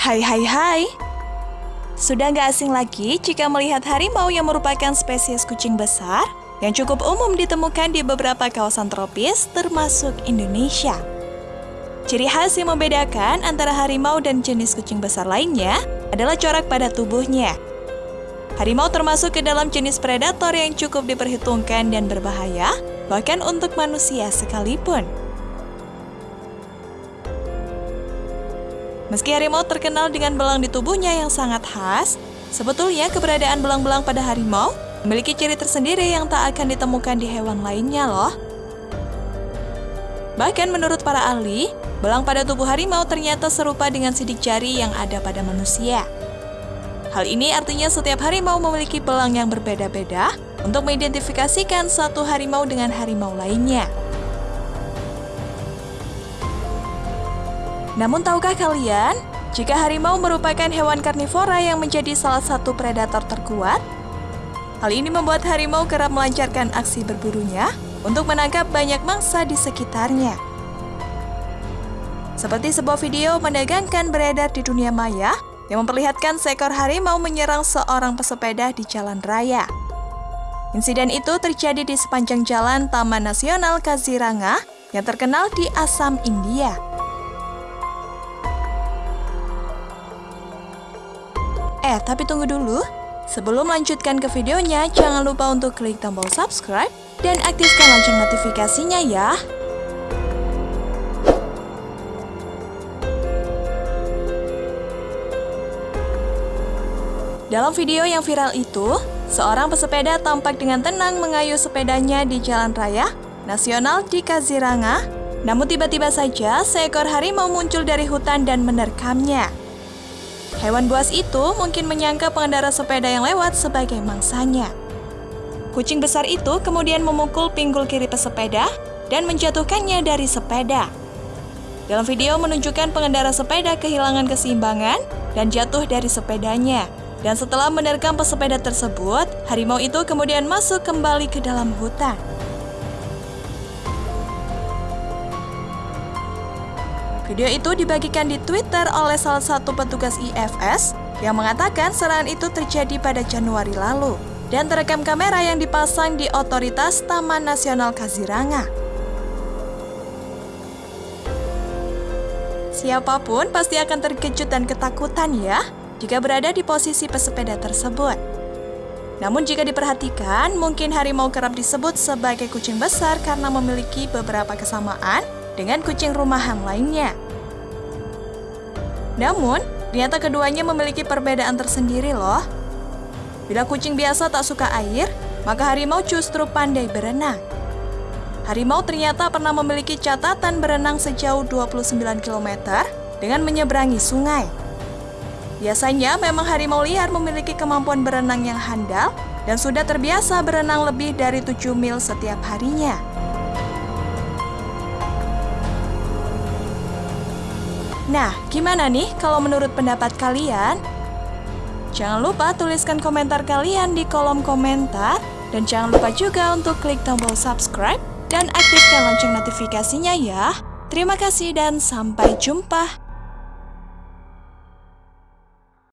Hai hai hai Sudah nggak asing lagi jika melihat harimau yang merupakan spesies kucing besar yang cukup umum ditemukan di beberapa kawasan tropis termasuk Indonesia. Ciri khas yang membedakan antara harimau dan jenis kucing besar lainnya adalah corak pada tubuhnya. Harimau termasuk ke dalam jenis predator yang cukup diperhitungkan dan berbahaya, bahkan untuk manusia sekalipun. Meski harimau terkenal dengan belang di tubuhnya yang sangat khas, sebetulnya keberadaan belang-belang pada harimau memiliki ciri tersendiri yang tak akan ditemukan di hewan lainnya loh. Bahkan menurut para ahli, belang pada tubuh harimau ternyata serupa dengan sidik jari yang ada pada manusia. Hal ini artinya setiap harimau memiliki belang yang berbeda-beda untuk mengidentifikasikan satu harimau dengan harimau lainnya. Namun tahukah kalian, jika harimau merupakan hewan karnivora yang menjadi salah satu predator terkuat? Hal ini membuat harimau kerap melancarkan aksi berburunya untuk menangkap banyak mangsa di sekitarnya. Seperti sebuah video mendagangkan beredar di dunia maya yang memperlihatkan seekor harimau menyerang seorang pesepeda di jalan raya. Insiden itu terjadi di sepanjang jalan Taman Nasional Kaziranga yang terkenal di Assam, India. Eh, tapi tunggu dulu. Sebelum melanjutkan ke videonya, jangan lupa untuk klik tombol subscribe dan aktifkan lonceng notifikasinya ya. Dalam video yang viral itu, seorang pesepeda tampak dengan tenang mengayuh sepedanya di jalan raya nasional di Kaziranga. Namun tiba-tiba saja seekor harimau muncul dari hutan dan menerkamnya. Hewan buas itu mungkin menyangka pengendara sepeda yang lewat sebagai mangsanya. Kucing besar itu kemudian memukul pinggul kiri pesepeda dan menjatuhkannya dari sepeda. Dalam video menunjukkan pengendara sepeda kehilangan keseimbangan dan jatuh dari sepedanya. Dan setelah menerkam pesepeda tersebut, harimau itu kemudian masuk kembali ke dalam hutan. Video itu dibagikan di Twitter oleh salah satu petugas IFS yang mengatakan serangan itu terjadi pada Januari lalu dan terekam kamera yang dipasang di otoritas Taman Nasional Kaziranga. Siapa pun pasti akan terkejut dan ketakutan ya jika berada di posisi pesepeda tersebut. Namun jika diperhatikan, mungkin harimau kerap disebut sebagai kucing besar karena memiliki beberapa kesamaan dengan kucing rumahan lainnya. Namun, ternyata keduanya memiliki perbedaan tersendiri loh. Bila kucing biasa tak suka air, maka harimau justru pandai berenang. Harimau ternyata pernah memiliki catatan berenang sejauh 29 km dengan menyeberangi sungai. Biasanya memang harimau liar memiliki kemampuan berenang yang handal dan sudah terbiasa berenang lebih dari 7 mil setiap harinya. Nah, gimana nih kalau menurut pendapat kalian? Jangan lupa tuliskan komentar kalian di kolom komentar dan jangan lupa juga untuk klik tombol subscribe dan aktifkan lonceng notifikasinya ya. Terima kasih dan sampai jumpa.